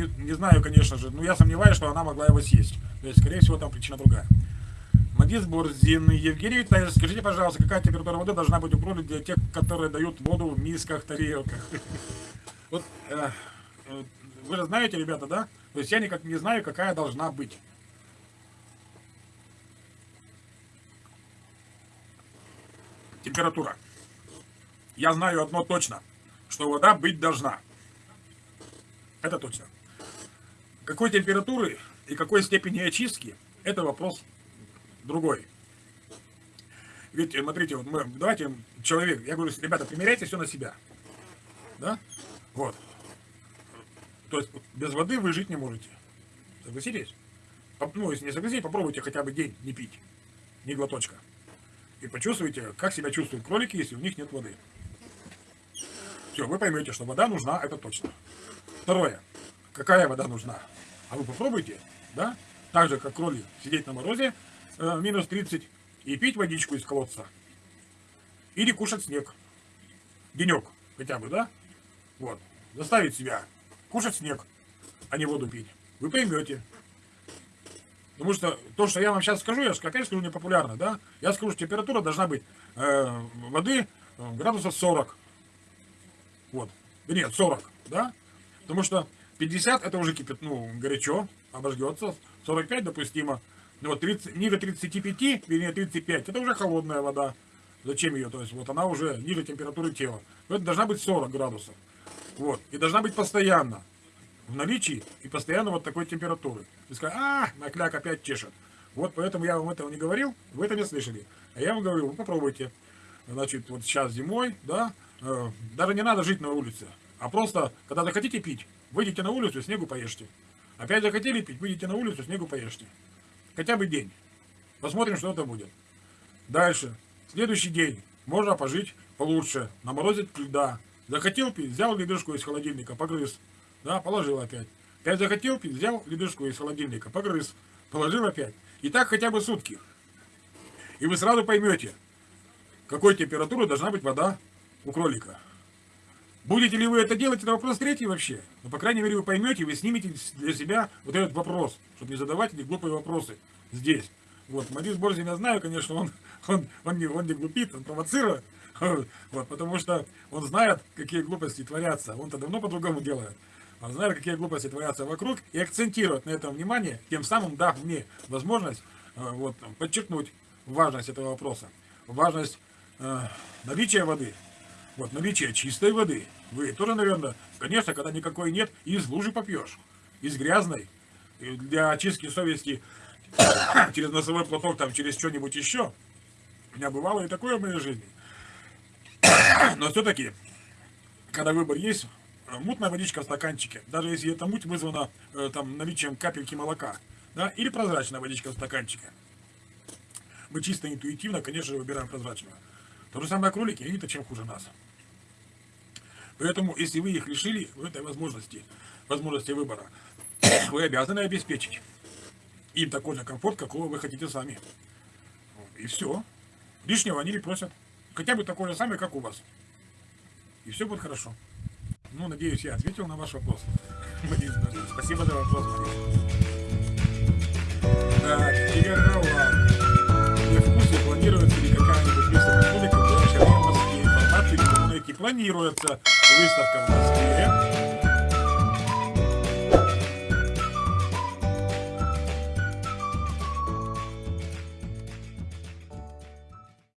не, не знаю, конечно же, но я сомневаюсь, что она могла его съесть. То есть, скорее всего, там причина другая. Мадис Борзин, Евгений Витальевич, скажите, пожалуйста, какая температура воды должна быть у кролик для тех, которые дают воду в мисках, тарелках? Вот, э, э, вы же знаете, ребята, да? То есть я никак не знаю, какая должна быть. Температура. Я знаю одно точно, что вода быть должна. Это точно. Какой температуры и какой степени очистки, это вопрос другой. Ведь, смотрите, вот мы, давайте, человек, я говорю, ребята, примеряйте все на себя. Да? Вот. То есть, без воды вы жить не можете. Согласитесь? Ну, если не согласитесь, попробуйте хотя бы день не пить. Ни глоточка. И почувствуйте, как себя чувствуют кролики, если у них нет воды. Все, вы поймете, что вода нужна, это точно. Второе. Какая вода нужна? А вы попробуйте, да? Так же, как кролик, сидеть на морозе, э, минус 30, и пить водичку из колодца. Или кушать снег. Денек хотя бы, да? Вот. Заставить себя кушать снег, а не воду пить. Вы поймете. Потому что то, что я вам сейчас скажу, я опять скажу непопулярно, да? Я скажу, что температура должна быть э, воды э, градусов 40. Вот. Нет, 40, да? Потому что 50 это уже кипит, ну, горячо, обожгется. 45 допустимо. Ну, вот 30, ниже 35, вернее 35, это уже холодная вода. Зачем ее? То есть вот она уже ниже температуры тела. Это должна быть 40 градусов. Вот. И должна быть постоянно в наличии и постоянно вот такой температуры. И сказать, а, накляк опять чешет. Вот поэтому я вам этого не говорил, вы это не слышали. А я вам говорю, вы попробуйте. Значит, вот сейчас зимой, да, э, даже не надо жить на улице. А просто, когда захотите пить, выйдите на улицу, снегу поешьте. Опять захотели пить, выйдите на улицу, снегу поешьте. Хотя бы день. Посмотрим, что это будет. Дальше. Следующий день. Можно пожить получше. Наморозить льда. Захотел пить, взял ледышку из холодильника, погрыз. Да, положил опять. Опять захотел пить, взял ледышку из холодильника, погрыз. Положил опять. И так хотя бы сутки. И вы сразу поймете, какой температуры должна быть вода у кролика. Будете ли вы это делать, это вопрос третий вообще. Но, по крайней мере, вы поймете, вы снимете для себя вот этот вопрос, чтобы не задавать эти глупые вопросы здесь. Вот, Морис Борзин, я знаю, конечно, он, он, он, не, он не глупит, он провоцирует, вот, потому что он знает, какие глупости творятся, он-то давно по-другому делает. Он знает, какие глупости творятся вокруг, и акцентирует на этом внимание, тем самым дав мне возможность э, вот, подчеркнуть важность этого вопроса, важность э, наличия воды, вот, наличие чистой воды. Вы тоже, наверное, конечно, когда никакой нет, из лужи попьешь. Из грязной. Для очистки совести через носовой платок, там, через что-нибудь еще. У меня бывало и такое в моей жизни. Но все-таки, когда выбор есть, мутная водичка в стаканчике, даже если эта муть вызвана э, там, наличием капельки молока, да, или прозрачная водичка в стаканчике. Мы чисто интуитивно, конечно же, выбираем прозрачную. То же самое кролики, они-то чем хуже нас. Поэтому, если вы их лишили в этой возможности, возможности выбора, вы обязаны обеспечить им такой же комфорт, какого вы хотите сами. И все. Лишнего они не просят. Хотя бы такой же самый, как у вас. И все будет хорошо. Ну, надеюсь, я ответил на ваш вопрос. Спасибо за вопрос. Так, Игорова. Планируется выставка в Москве.